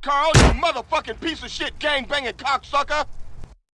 Carl, you motherfucking piece of shit gang-banging cocksucker!